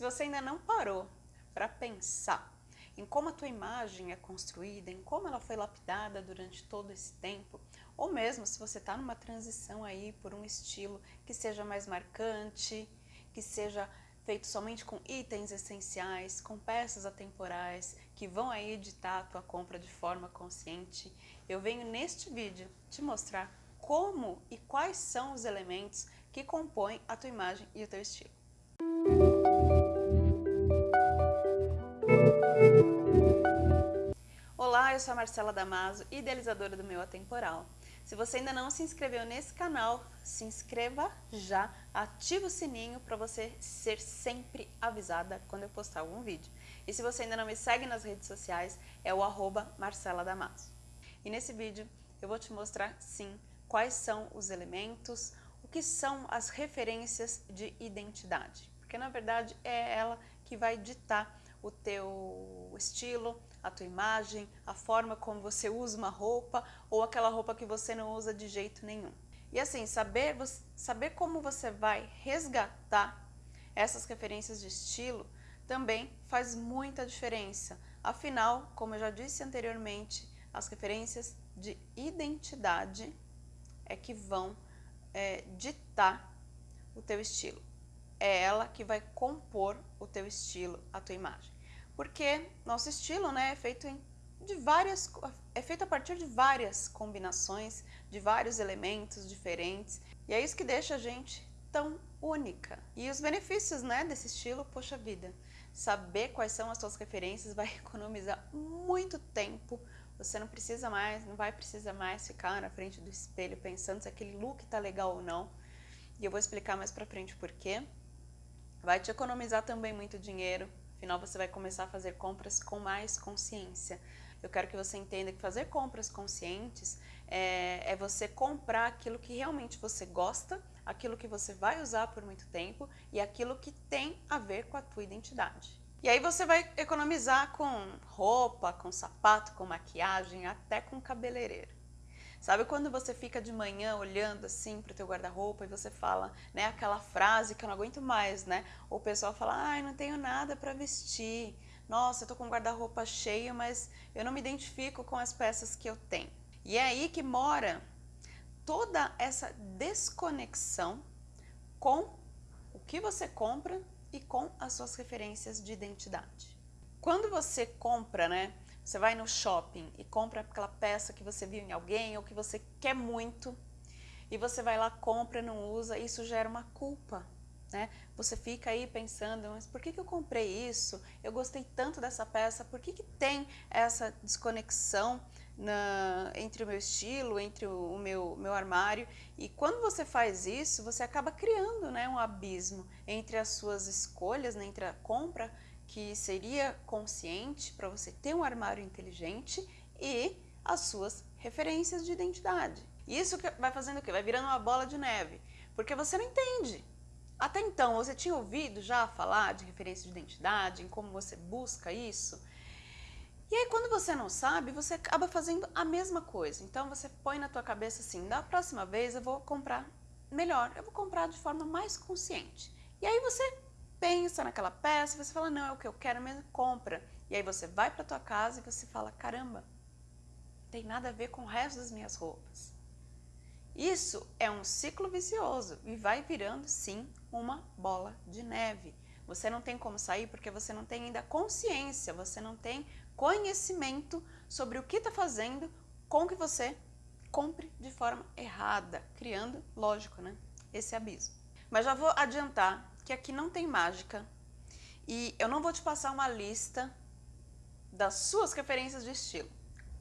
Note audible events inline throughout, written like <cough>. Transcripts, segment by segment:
Se você ainda não parou para pensar em como a tua imagem é construída, em como ela foi lapidada durante todo esse tempo, ou mesmo se você está numa transição aí por um estilo que seja mais marcante, que seja feito somente com itens essenciais, com peças atemporais, que vão aí editar a tua compra de forma consciente, eu venho neste vídeo te mostrar como e quais são os elementos que compõem a tua imagem e o teu estilo. Olá, eu sou a Marcela Damaso, idealizadora do Meu Atemporal. Se você ainda não se inscreveu nesse canal, se inscreva já, ativa o sininho para você ser sempre avisada quando eu postar algum vídeo. E se você ainda não me segue nas redes sociais, é o arroba Marcela Damaso. E nesse vídeo eu vou te mostrar, sim, quais são os elementos, o que são as referências de identidade. Porque na verdade é ela que vai ditar o teu estilo, a tua imagem, a forma como você usa uma roupa ou aquela roupa que você não usa de jeito nenhum. E assim, saber, saber como você vai resgatar essas referências de estilo também faz muita diferença. Afinal, como eu já disse anteriormente, as referências de identidade é que vão é, ditar o teu estilo. É ela que vai compor o teu estilo, a tua imagem porque nosso estilo né, é feito em, de várias, é feito a partir de várias combinações, de vários elementos diferentes, e é isso que deixa a gente tão única. E os benefícios né, desse estilo, poxa vida, saber quais são as suas referências vai <laughs> economizar muito tempo, você não precisa mais, não vai precisar mais ficar na frente do espelho pensando se aquele look tá legal ou não, e eu vou explicar mais pra frente por quê. Vai te economizar também muito dinheiro, Afinal, você vai começar a fazer compras com mais consciência. Eu quero que você entenda que fazer compras conscientes é, é, você comprar aquilo que realmente você gosta, aquilo que você vai usar por muito tempo e aquilo que tem a ver com a tua identidade. E aí você vai economizar com roupa, com sapato, com maquiagem, até com cabeleireiro. Sabe quando você fica de manhã olhando assim para o teu guarda-roupa e você fala, né, aquela frase que eu não aguento mais, né? Ou o pessoal fala, ai, não tenho nada para vestir. Nossa, eu tô com o guarda-roupa cheio, mas eu não me identifico com as peças que eu tenho. E é aí que mora toda essa desconexão com o que você compra e com as suas referências de identidade. Quando você compra, né, você vai no shopping e compra aquela peça que você viu em alguém ou que você quer muito e você vai lá, compra, não usa, isso gera uma culpa. Né? Você fica aí pensando, mas por que, que eu comprei isso? Eu gostei tanto dessa peça, por que, que tem essa desconexão na, entre o meu estilo, entre o, o, meu, meu armário? E quando você faz isso, você acaba criando né, um abismo entre as suas escolhas, né, entre a compra que seria consciente para você ter um armário inteligente e as suas referências de identidade. Isso vai fazendo o quê? Vai virando uma bola de neve, porque você não entende. Até então, você tinha ouvido já falar de referência de identidade, em como você busca isso? E aí, quando você não sabe, você acaba fazendo a mesma coisa. Então, você põe na tua cabeça assim, da próxima vez eu vou comprar melhor, eu vou comprar de forma mais consciente. E aí você pensa naquela peça, você fala, não, é o que eu quero mesmo, compra. E aí você vai para tua casa e você fala, caramba, tem nada a ver com o resto das minhas roupas. Isso é um ciclo vicioso e vai virando, sim, uma bola de neve. Você não tem como sair porque você não tem ainda consciência, você não tem conhecimento sobre o que está fazendo com que você compre de forma errada, criando, lógico, né, esse abismo. Mas já vou adiantar que aqui não tem mágica e eu não vou te passar uma lista das suas referências de estilo.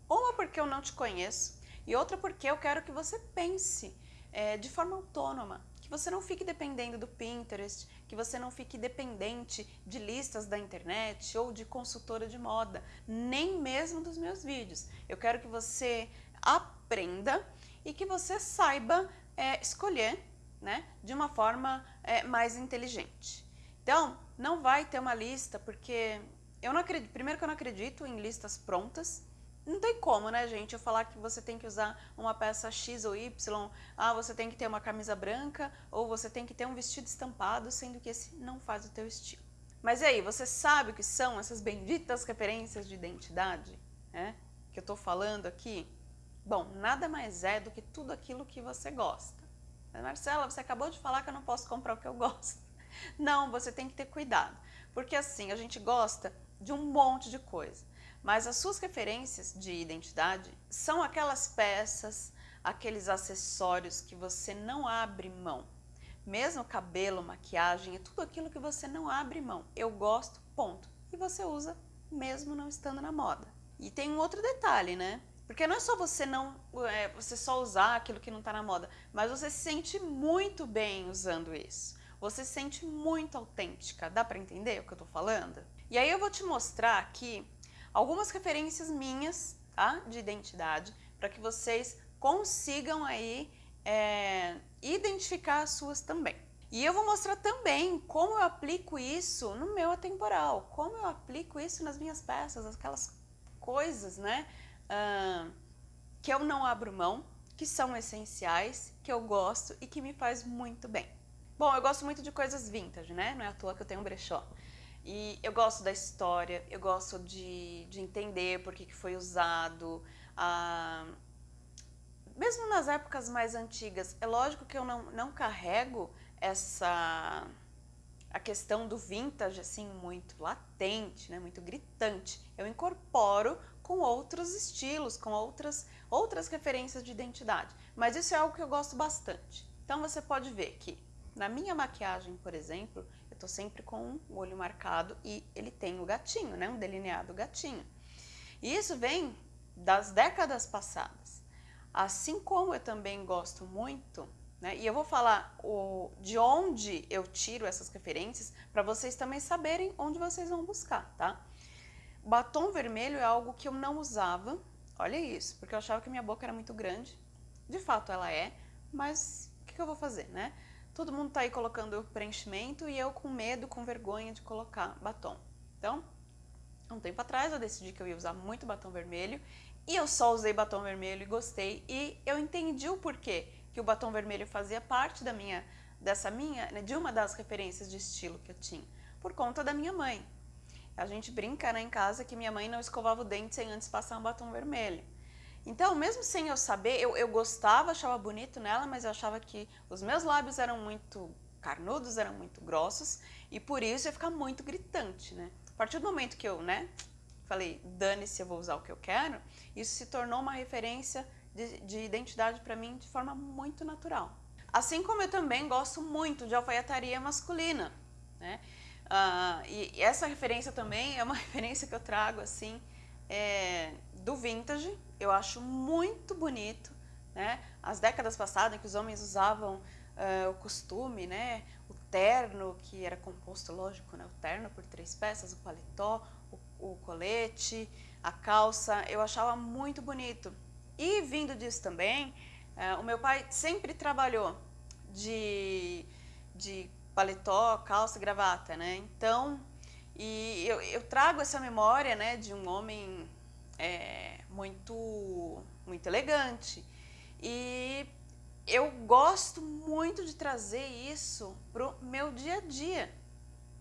Uma porque eu não te conheço e outra porque eu quero que você pense é, de forma autônoma, que você não fique dependendo do Pinterest, que você não fique dependente de listas da internet ou de consultora de moda, nem mesmo dos meus vídeos. Eu quero que você aprenda e que você saiba é, escolher né, de uma forma é, mais inteligente. Então, não vai ter uma lista, porque eu não acredito, primeiro que eu não acredito em listas prontas, não tem como, né, gente, eu falar que você tem que usar uma peça X ou Y, ah, você tem que ter uma camisa branca, ou você tem que ter um vestido estampado, sendo que esse não faz o teu estilo. Mas e aí, você sabe o que são essas benditas referências de identidade né, que eu estou falando aqui? Bom, nada mais é do que tudo aquilo que você gosta. Mas, Marcela, você acabou de falar que eu não posso comprar o que eu gosto. <laughs> Não, você tem que ter cuidado, porque assim, a gente gosta de um monte de coisa, mas as suas referências de identidade são aquelas peças, aqueles acessórios que você não abre mão. Mesmo cabelo, maquiagem, é tudo aquilo que você não abre mão. Eu gosto, ponto. E você usa mesmo não estando na moda. E tem um outro detalhe, né? Porque não é só você não é, você só usar aquilo que não está na moda, mas você se sente muito bem usando isso. Você se sente muito autêntica. Dá para entender o que eu estou falando? E aí eu vou te mostrar aqui algumas referências minhas tá? de identidade para que vocês consigam aí é, identificar as suas também. E eu vou mostrar também como eu aplico isso no meu atemporal, como eu aplico isso nas minhas peças, aquelas coisas, né, uh, que eu não abro mão, que são essenciais, que eu gosto e que me faz muito bem. Bom, eu gosto muito de coisas vintage, né, não é à toa que eu tenho um brechó. E eu gosto da história, eu gosto de, de entender por que, foi usado, mesmo nas épocas mais antigas, é lógico que eu não, não carrego essa a questão do vintage assim muito latente, né, muito gritante. Eu incorporo com outros estilos, com outras outras referências de identidade. Mas isso é algo que eu gosto bastante. Então você pode ver que na minha maquiagem, por exemplo, eu tô sempre com o olho marcado e ele tem o gatinho, né, um delineado gatinho. E isso vem das décadas passadas. Assim como eu também gosto muito, né, e eu vou falar o, de onde eu tiro essas referências para vocês também saberem onde vocês vão buscar, tá? Batom vermelho é algo que eu não usava, olha isso, porque eu achava que minha boca era muito grande. De fato ela é, mas o que, que eu vou fazer, né? Todo mundo tá aí colocando preenchimento e eu com medo, com vergonha de colocar batom. Então, um tempo atrás eu decidi que eu ia usar muito batom vermelho e eu só usei batom vermelho e gostei e eu entendi o porquê que o batom vermelho fazia parte da minha, dessa minha, né, de uma das referências de estilo que eu tinha, por conta da minha mãe. A gente brinca né, em casa que minha mãe não escovava o dente sem antes passar um batom vermelho. Então, mesmo sem eu saber, eu, eu gostava, achava bonito nela, mas eu achava que os meus lábios eram muito carnudos, eram muito grossos, e por isso ia ficar muito gritante, né? A partir do momento que eu, né, falei, dane-se, eu vou usar o que eu quero, isso se tornou uma referência de, de identidade para mim de forma muito natural. Assim como eu também gosto muito de alfaiataria masculina, né? Uh, e essa referência também é uma <laughs> referência que eu trago assim é, do vintage. Eu acho muito bonito, né? As décadas passadas em que os homens usavam uh, o costume, né? O terno que era composto, lógico, né? O terno por três peças, o paletó, o, colete, a calça, eu achava muito bonito. E vindo disso também, é, o meu pai sempre trabalhou de, de paletó, calça gravata, né? Então, e eu, eu trago essa memória, né, de um homem é, muito, muito elegante. E eu gosto muito de trazer isso pro meu dia a dia,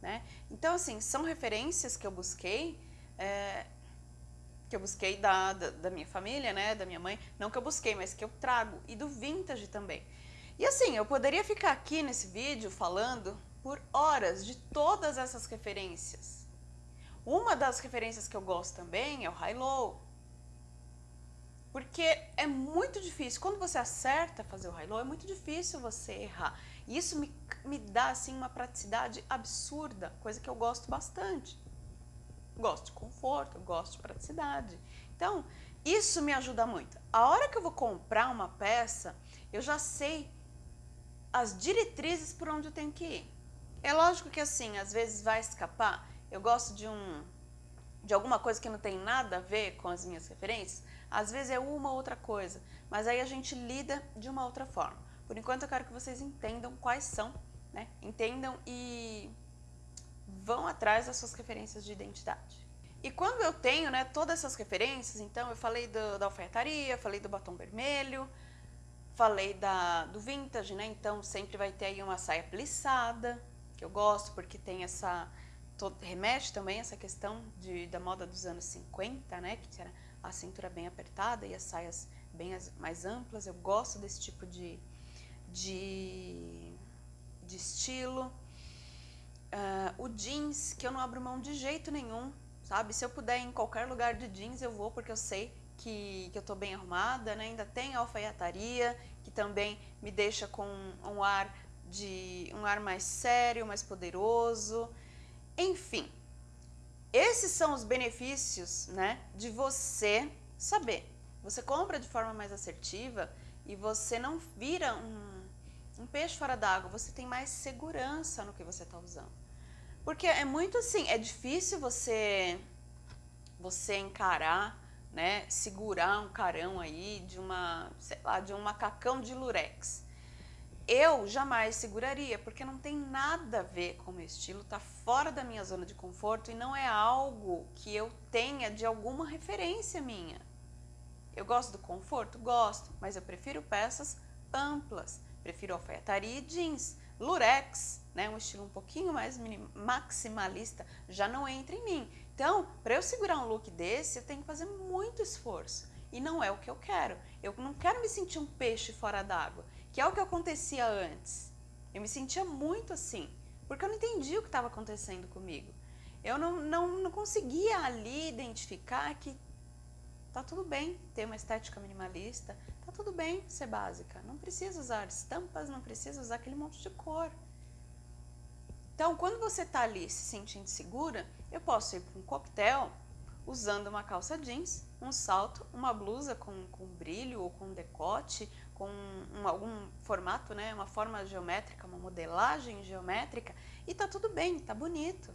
né? Então, assim, são referências que eu busquei é, que eu busquei da, da, da, minha família, né, da minha mãe, não que eu busquei, mas que eu trago, e do vintage também. E assim, eu poderia ficar aqui nesse vídeo falando por horas de todas essas referências. Uma das referências que eu gosto também é o high-low, porque é muito difícil, quando você acerta fazer o high-low, é muito difícil você errar. E isso me, me dá assim uma praticidade absurda, coisa que eu gosto bastante gosto de conforto, gosto de praticidade. Então, isso me ajuda muito. A hora que eu vou comprar uma peça, eu já sei as diretrizes por onde eu tenho que ir. É lógico que assim, às vezes vai escapar. Eu gosto de um de alguma coisa que não tem nada a ver com as minhas referências. Às vezes é uma outra coisa, mas aí a gente lida de uma outra forma. Por enquanto eu quero que vocês entendam quais são, né? Entendam e vão atrás das suas referências de identidade. E quando eu tenho né, todas essas referências, então eu falei do, da alfaiataria, falei do batom vermelho, falei da, do vintage, né? Então sempre vai ter aí uma saia plissada, que eu gosto porque tem essa, remete também essa questão de, da moda dos anos 50, né? Que era a cintura bem apertada e as saias bem mais amplas. Eu gosto desse tipo de, de, de estilo. Uh, o jeans, que eu não abro mão de jeito nenhum, sabe? Se eu puder ir em qualquer lugar de jeans, eu vou, porque eu sei que, que eu tô bem arrumada, né? Ainda tem alfaiataria, que também me deixa com um ar de um ar mais sério, mais poderoso. Enfim, esses são os benefícios, né, de você saber. Você compra de forma mais assertiva e você não vira um, um peixe fora d'água, você tem mais segurança no que você está usando. Porque é muito assim, é difícil você você encarar, né, segurar um carão aí de uma, sei lá, de um macacão de lurex. Eu jamais seguraria, porque não tem nada a ver com o meu estilo, tá fora da minha zona de conforto e não é algo que eu tenha de alguma referência minha. Eu gosto do conforto? Gosto, mas eu prefiro peças amplas, prefiro alfaiataria e jeans. Lurex, né, um estilo um pouquinho mais maximalista, já não entra em mim. Então, para eu segurar um look desse, eu tenho que fazer muito esforço. E não é o que eu quero. Eu não quero me sentir um peixe fora d'água, que é o que acontecia antes. Eu me sentia muito assim, porque eu não entendia o que estava acontecendo comigo. Eu não, não, não conseguia ali identificar que tá tudo bem ter uma estética minimalista, tá tudo bem ser básica. Não precisa usar estampas, não precisa usar aquele monte de cor. Então, quando você está ali se sentindo segura, eu posso ir para um coquetel usando uma calça jeans, um salto, uma blusa com, com brilho ou com decote, com um, algum formato, né, uma forma geométrica, uma modelagem geométrica, e tá tudo bem, tá bonito.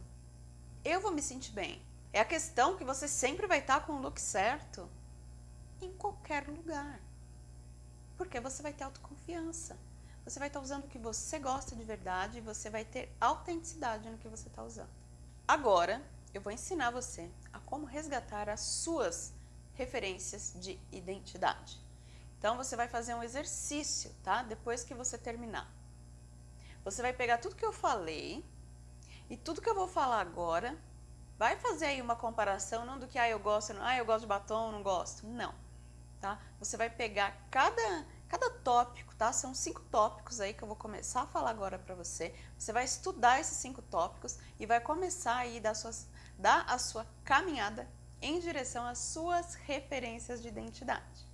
Eu vou me sentir bem. É a questão que você sempre vai estar tá com o look certo em qualquer lugar. Porque você vai ter autoconfiança você vai estar usando o que você gosta de verdade e você vai ter autenticidade no que você está usando. Agora, eu vou ensinar você a como resgatar as suas referências de identidade. Então, você vai fazer um exercício, tá? Depois que você terminar. Você vai pegar tudo que eu falei e tudo que eu vou falar agora, vai fazer aí uma comparação, não do que, ah, eu gosto, não, ah, eu gosto de batom, não gosto. Não, tá? Você vai pegar cada Cada tópico, tá? São cinco tópicos aí que eu vou começar a falar agora para você. Você vai estudar esses cinco tópicos e vai começar aí dar, suas, dar a sua caminhada em direção às suas referências de identidade.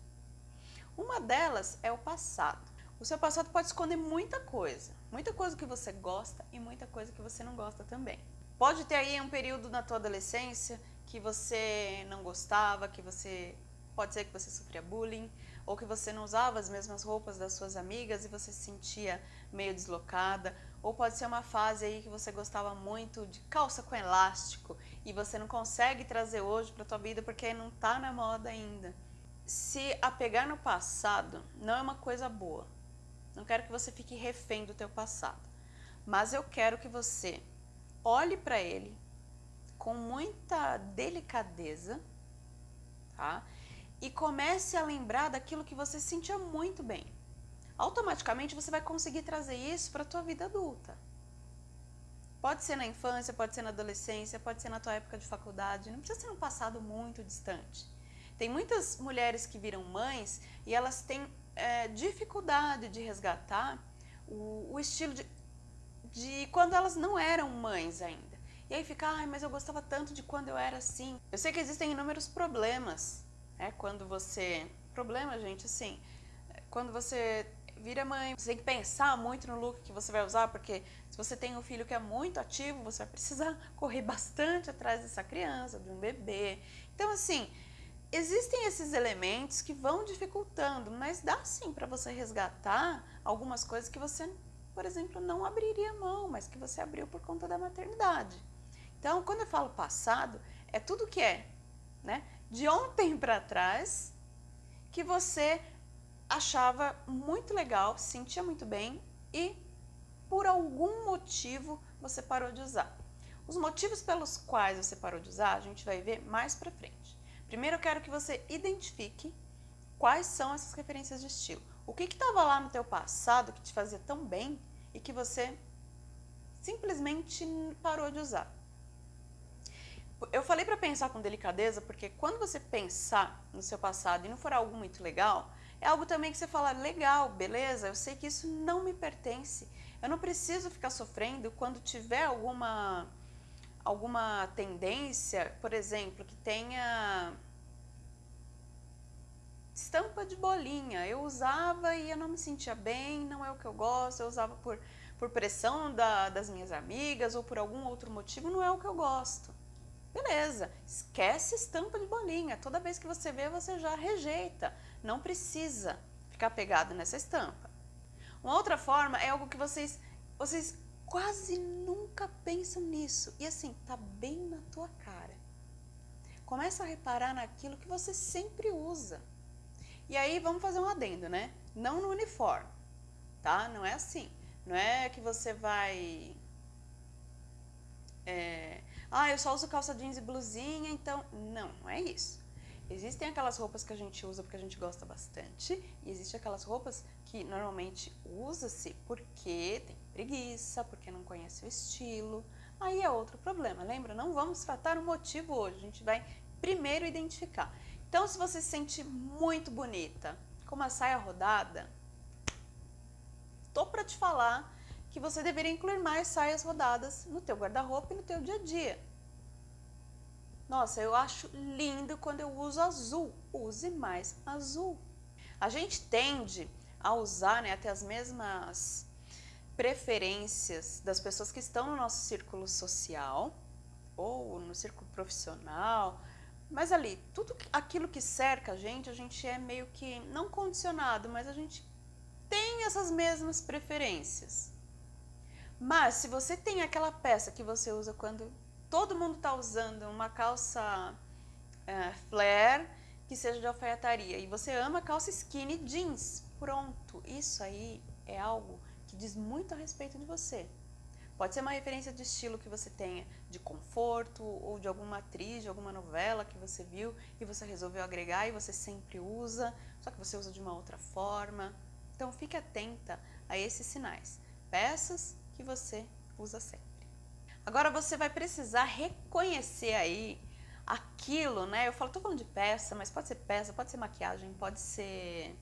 Uma delas é o passado. O seu passado pode esconder muita coisa, muita coisa que você gosta e muita coisa que você não gosta também. Pode ter aí um período na tua adolescência que você não gostava, que você pode ser que você sofria bullying, ou que você não usava as mesmas roupas das suas amigas e você se sentia meio deslocada, ou pode ser uma fase aí que você gostava muito de calça com elástico e você não consegue trazer hoje para tua vida porque não está na moda ainda. Se apegar no passado não é uma coisa boa. Não quero que você fique refém do teu passado, mas eu quero que você olhe para ele com muita delicadeza, tá? E comece a lembrar daquilo que você sentia muito bem. Automaticamente você vai conseguir trazer isso para a tua vida adulta. Pode ser na infância, pode ser na adolescência, pode ser na tua época de faculdade, não precisa ser um passado muito distante. Tem muitas mulheres que viram mães e elas têm é, dificuldade de resgatar o, o estilo de, de quando elas não eram mães ainda. E aí fica, ai, mas eu gostava tanto de quando eu era assim. Eu sei que existem inúmeros problemas é quando você... Problema, gente, assim, quando você vira mãe, você tem que pensar muito no look que você vai usar, porque se você tem um filho que é muito ativo, você vai precisar <laughs> correr bastante atrás dessa criança, de um bebê. Então, assim, existem esses elementos que vão dificultando, mas dá sim para você resgatar algumas coisas que você, por exemplo, não abriria mão, mas que você abriu por conta da maternidade. Então, quando eu falo passado, é tudo que é, né? De ontem para trás que você achava muito legal, sentia muito bem e por algum motivo você parou de usar. Os motivos pelos quais você parou de usar, a gente vai ver mais para frente. Primeiro eu quero que você identifique quais são essas referências de estilo. O que estava lá no teu passado que te fazia tão bem e que você simplesmente parou de usar. Eu falei para pensar com delicadeza porque quando você pensar no seu passado e não for algo muito legal, é algo também que você fala, legal, beleza, eu sei que isso não me pertence. Eu não preciso ficar sofrendo quando tiver alguma, alguma tendência, por exemplo, que tenha estampa de bolinha. Eu usava e eu não me sentia bem, não é o que eu gosto, eu usava por, por pressão da, das minhas amigas ou por algum outro motivo, não é o que eu gosto. Beleza, esquece estampa de bolinha. Toda vez que você vê, você já rejeita. Não precisa ficar pegado nessa estampa. Uma outra forma é algo que vocês, vocês quase nunca pensam nisso. E assim, tá bem na tua cara. Começa a reparar naquilo que você sempre usa. E aí vamos fazer um adendo, né? Não no uniforme, tá? Não é assim. Não é que você vai é, ah, eu só uso calça jeans e blusinha, então... Não, não é isso. Existem aquelas roupas que a gente usa porque a gente gosta bastante e existem aquelas roupas que normalmente usa-se porque tem preguiça, porque não conhece o estilo. Aí é outro problema, lembra? Não vamos tratar o motivo hoje, a gente vai primeiro identificar. Então, se você se sente muito bonita, com uma saia rodada, tô para te falar que você deveria incluir mais saias rodadas no teu guarda-roupa e no teu dia a dia. Nossa, eu acho lindo quando eu uso azul. Use mais azul. A gente tende a usar né, até as mesmas preferências das pessoas que estão no nosso círculo social ou no círculo profissional, mas ali, tudo aquilo que cerca a gente, a gente é meio que não condicionado, mas a gente tem essas mesmas preferências. Mas se você tem aquela peça que você usa quando todo mundo está usando uma calça é, flare que seja de alfaiataria e você ama calça skinny jeans, pronto. Isso aí é algo que diz muito a respeito de você. Pode ser uma referência de estilo que você tenha, de conforto ou de alguma atriz, de alguma novela que você viu e você resolveu agregar e você sempre usa, só que você usa de uma outra forma. Então fique atenta a esses sinais. Peças que você usa sempre. Agora você vai precisar reconhecer aí aquilo, né? Eu falo, tô falando de peça, mas pode ser peça, pode ser maquiagem, pode ser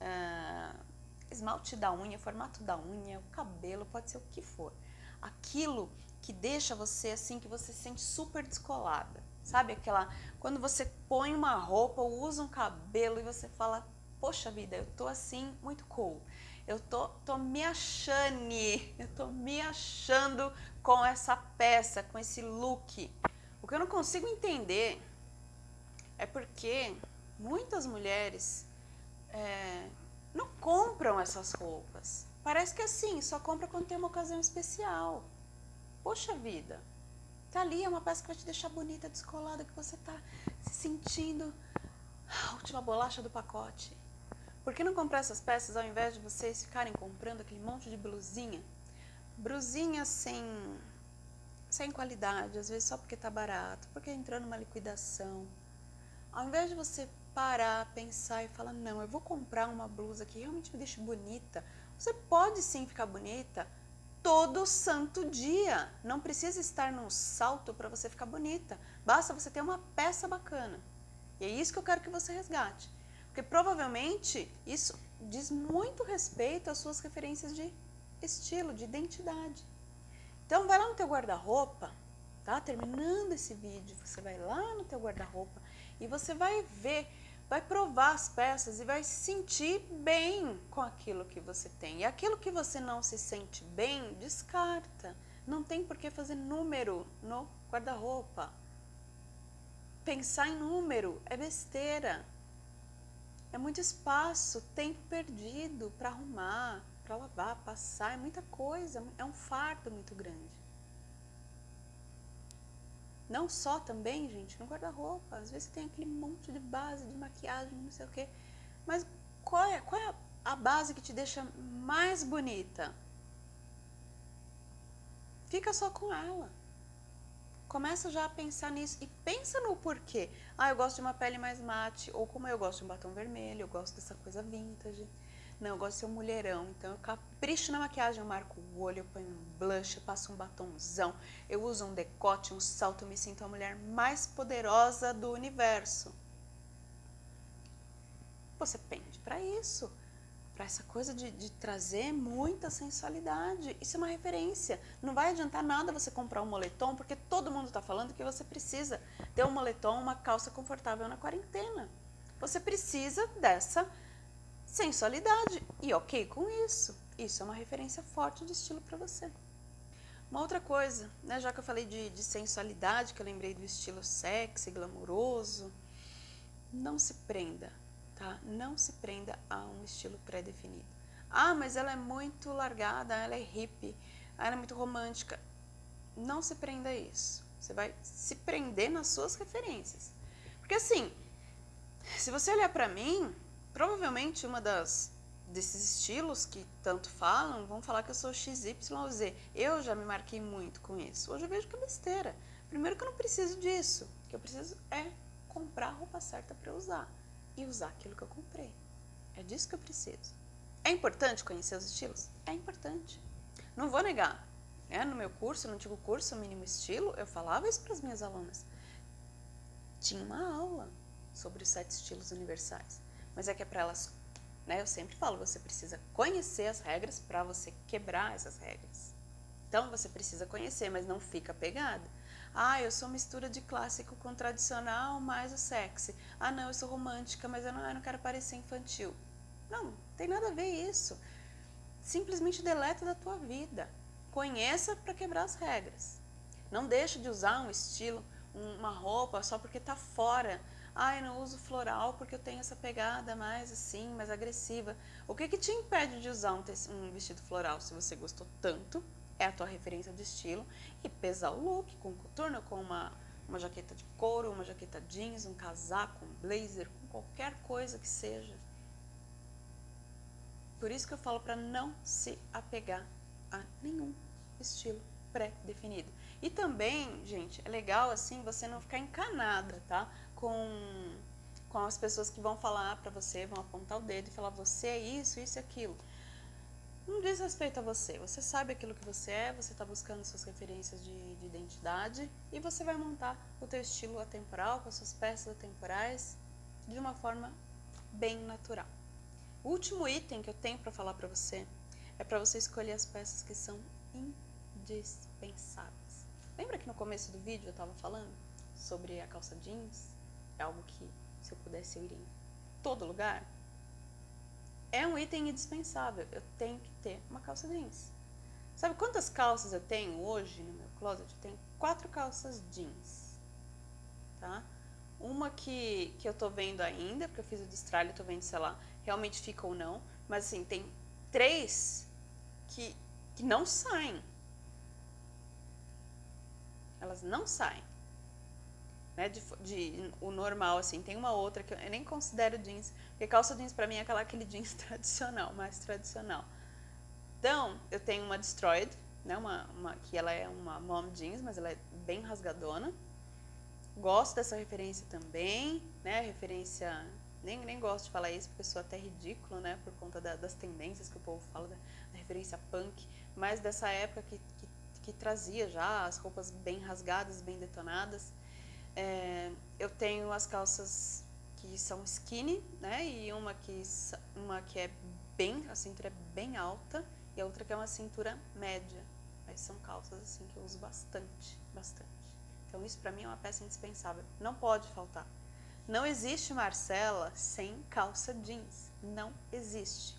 uh, esmalte da unha, formato da unha, o cabelo, pode ser o que for. Aquilo que deixa você assim, que você se sente super descolada. Sabe aquela, quando você põe uma roupa ou usa um cabelo e você fala, poxa vida, eu tô assim, muito cool eu tô, tô me achando, eu tô me achando com essa peça, com esse look. O que eu não consigo entender é porque muitas mulheres é, não compram essas roupas. Parece que assim, só compra quando tem uma ocasião especial. Poxa vida, tá ali, é uma peça que vai te deixar bonita, descolada, que você tá se sentindo a última bolacha do pacote. Por que não comprar essas peças ao invés de vocês ficarem comprando aquele monte de blusinha? Blusinha sem, sem qualidade, às vezes só porque está barato, porque entrou numa liquidação. Ao invés de você parar, pensar e falar, não, eu vou comprar uma blusa que realmente me deixe bonita, você pode sim ficar bonita todo santo dia. Não precisa estar num salto para você ficar bonita. Basta você ter uma peça bacana. E é isso que eu quero que você resgate. Porque provavelmente isso diz muito respeito às suas referências de estilo, de identidade. Então vai lá no teu guarda-roupa, tá? Terminando esse vídeo, você vai lá no teu guarda-roupa e você vai ver, vai provar as peças e vai se sentir bem com aquilo que você tem. E aquilo que você não se sente bem, descarta. Não tem por que fazer número no guarda-roupa. Pensar em número é besteira. É muito espaço, tempo perdido para arrumar, para lavar, passar, é muita coisa, é um fardo muito grande. Não só também, gente, no guarda-roupa, às vezes tem aquele monte de base de maquiagem, não sei o quê, mas qual é, qual é a base que te deixa mais bonita? Fica só com ela. Começa já a pensar nisso e pensa no porquê. Ah, eu gosto de uma pele mais mate, ou como eu gosto de um batom vermelho, eu gosto dessa coisa vintage. Não, eu gosto de ser um mulherão, então eu capricho na maquiagem, eu marco o olho, eu ponho um blush, eu passo um batomzão, eu uso um decote, um salto, eu me sinto a mulher mais poderosa do universo. Você pende para isso para essa coisa de, de, trazer muita sensualidade. Isso é uma referência. Não vai adiantar nada você comprar um moletom, porque todo mundo está falando que você precisa ter um moletom, uma calça confortável na quarentena. Você precisa dessa sensualidade. E ok com isso. Isso é uma referência forte de estilo para você. Uma outra coisa, né, já que eu falei de, de sensualidade, que eu lembrei do estilo sexy, glamouroso, não se prenda tá? Não se prenda a um estilo pré-definido. Ah, mas ela é muito largada, ela é hippie, ela é muito romântica. Não se prenda a isso. Você vai se prender nas suas referências. Porque assim, se você olhar para mim, provavelmente uma das desses estilos que tanto falam, vão falar que eu sou XYZ. Eu já me marquei muito com isso. Hoje eu vejo que é besteira. Primeiro que eu não preciso disso. O que eu preciso é comprar a roupa certa para usar e usar aquilo que eu comprei. É disso que eu preciso. É importante conhecer os estilos? É importante. Não vou negar. É, no meu curso, no antigo curso Mínimo Estilo, eu falava isso para as minhas alunas. Tinha uma aula sobre os sete estilos universais. Mas é que é para elas, né, eu sempre falo, você precisa conhecer as regras para você quebrar essas regras. Então você precisa conhecer, mas não fica pegada. Ah, eu sou mistura de clássico com tradicional mais o sexy. Ah, não, eu sou romântica, mas eu não, eu não quero parecer infantil. Não, tem nada a ver isso. Simplesmente deleta da tua vida. Conheça para quebrar as regras. Não deixe de usar um estilo, uma roupa só porque está fora. Ah, eu não uso floral porque eu tenho essa pegada mais assim, mais agressiva. O que, que te impede de usar um, um vestido floral se você gostou tanto é a tua referência de estilo e pesar o look com coturno, com uma, uma jaqueta de couro, uma jaqueta jeans, um casaco, um blazer, com qualquer coisa que seja. Por isso que eu falo para não se apegar a nenhum estilo pré-definido. E também, gente, é legal assim você não ficar encanada, tá? Com, com as pessoas que vão falar para você, vão apontar o dedo e falar você é isso, isso e aquilo. Não diz respeito a você. Você sabe aquilo que você é, você está buscando suas referências de, de, identidade e você vai montar o teu estilo atemporal, com as suas peças atemporais, de uma forma bem natural. O último item que eu tenho para falar para você é para você escolher as peças que são indispensáveis. Lembra que no começo do vídeo eu estava falando sobre a calça jeans? É algo que, se eu pudesse, eu iria em todo lugar é um item indispensável. Eu tenho que ter uma calça jeans. Sabe quantas calças eu tenho hoje no meu closet? Eu tenho quatro calças jeans, tá? Uma que, que eu tô vendo ainda, porque eu fiz o destralho, tô vendo se ela realmente fica ou não. Mas assim, tem três que, que não saem. Elas não saem né, de, de, o normal, assim. Tem uma outra que eu nem considero jeans, porque calça jeans para mim é aquela, aquele jeans <laughs> tradicional, mais tradicional. Então, eu tenho uma Destroyed, né, uma, uma, que ela é uma mom jeans, mas ela é bem rasgadona. Gosto dessa referência também, né, referência... Nem, nem gosto de falar isso, porque eu sou até ridículo, né, por conta da, das tendências que o povo fala, da, da referência punk, mas dessa época que, que, que trazia já as roupas bem rasgadas, bem detonadas. É, eu tenho as calças que são skinny, né? E uma que, uma que é bem, a cintura é bem alta e a outra que é uma cintura média. Aí são calças assim que eu uso bastante, bastante. Então isso para mim é uma peça indispensável. Não pode faltar. Não existe Marcela sem calça jeans. Não existe.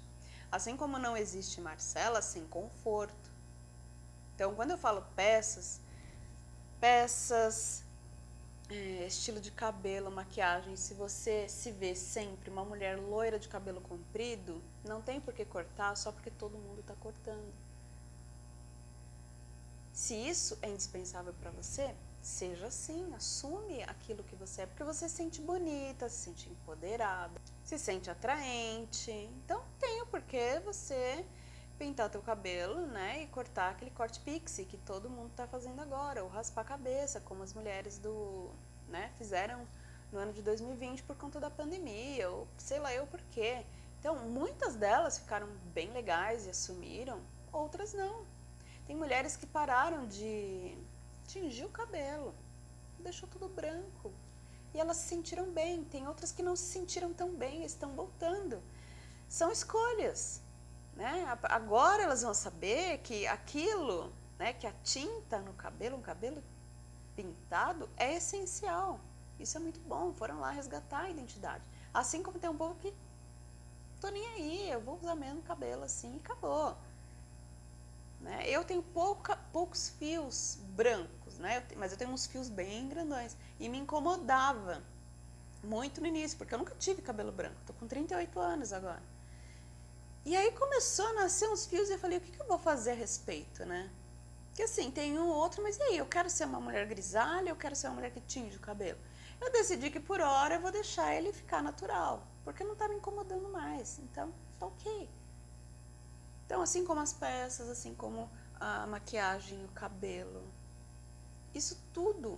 Assim como não existe Marcela sem conforto. Então quando eu falo peças, peças é, estilo de cabelo, maquiagem, se você se vê sempre uma mulher loira de cabelo comprido, não tem por que cortar só porque todo mundo está cortando. Se isso é indispensável para você, seja assim, assume aquilo que você é, porque você se sente bonita, se sente empoderada, se sente atraente. Então tem o porquê você pintar teu cabelo, né, e cortar aquele corte pixie que todo mundo está fazendo agora, ou raspar a cabeça, como as mulheres do, né, fizeram no ano de 2020 por conta da pandemia, ou sei lá eu por quê. Então, muitas delas ficaram bem legais e assumiram, outras não. Tem mulheres que pararam de tingir o cabelo, deixou tudo branco. E elas se sentiram bem. Tem outras que não se sentiram tão bem, estão voltando. São escolhas. Né? Agora elas vão saber que aquilo, né, que a tinta no cabelo, um cabelo pintado, é essencial. Isso é muito bom, foram lá resgatar a identidade. Assim como tem um povo que tô nem aí, eu vou usar mesmo cabelo assim e acabou. Né? Eu tenho pouca, poucos fios brancos, né? mas eu tenho uns fios bem grandões. E me incomodava muito no início, porque eu nunca tive cabelo branco. Tô com 38 anos agora. E aí começou a nascer uns fios e eu falei, o que, que eu vou fazer a respeito, né? Porque assim, tem um ou outro, mas e aí? Eu quero ser uma mulher grisalha, eu quero ser uma mulher que tinge o cabelo. Eu decidi que por hora eu vou deixar ele ficar natural, porque não está me incomodando mais. Então, tá ok. Então, assim como as peças, assim como a maquiagem, o cabelo, isso tudo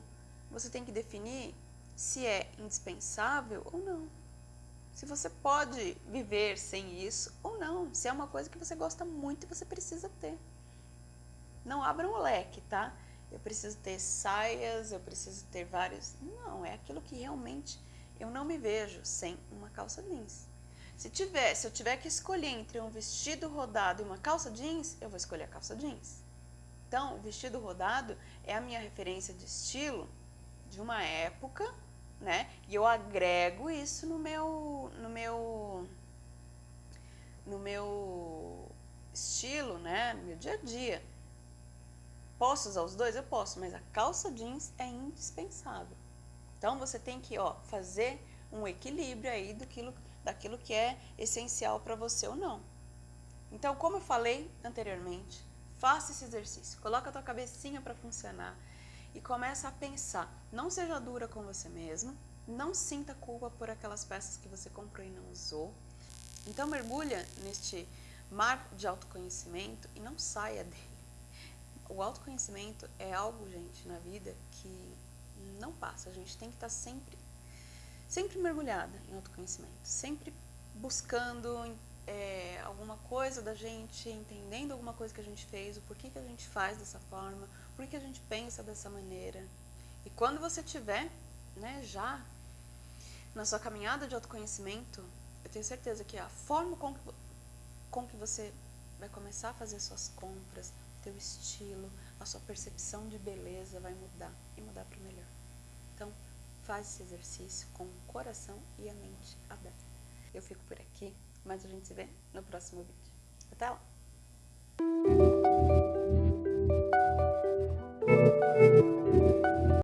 você tem que definir se é indispensável ou não. Se você pode viver sem isso ou não. Se é uma coisa que você gosta muito e você precisa ter. Não abra um leque, tá? Eu preciso ter saias, eu preciso ter vários. Não, é aquilo que realmente eu não me vejo sem uma calça jeans. Se, tiver, se eu tiver que escolher entre um vestido rodado e uma calça jeans, eu vou escolher a calça jeans. Então, o vestido rodado é a minha referência de estilo de uma época, né? E eu agrego isso no meu, no meu, no meu estilo, né? Meu dia a dia. Posso usar os dois? Eu posso, mas a calça jeans é indispensável. Então, você tem que ó, fazer um equilíbrio aí que daquilo que é essencial para você ou não. Então, como eu falei anteriormente, faça esse exercício, coloca a tua cabecinha para funcionar e começa a pensar. Não seja dura com você mesmo, não sinta culpa por aquelas peças que você comprou e não usou. Então mergulha neste mar de autoconhecimento e não saia <laughs> dele. O autoconhecimento é algo, gente, na vida que não passa. A gente tem que estar sempre sempre mergulhada em autoconhecimento, sempre buscando é, alguma coisa da gente, entendendo alguma coisa que a gente fez, o porquê que a gente faz dessa forma, por que a gente pensa dessa maneira. E quando você tiver né, já na sua caminhada de autoconhecimento, eu tenho certeza que a forma com que, com que você vai começar a fazer suas compras, teu estilo, a sua percepção de beleza vai mudar e mudar para o melhor. Então, Faz esse exercício com o coração e a mente aberta. Eu fico por aqui, mas a gente se vê no próximo vídeo. Até lá!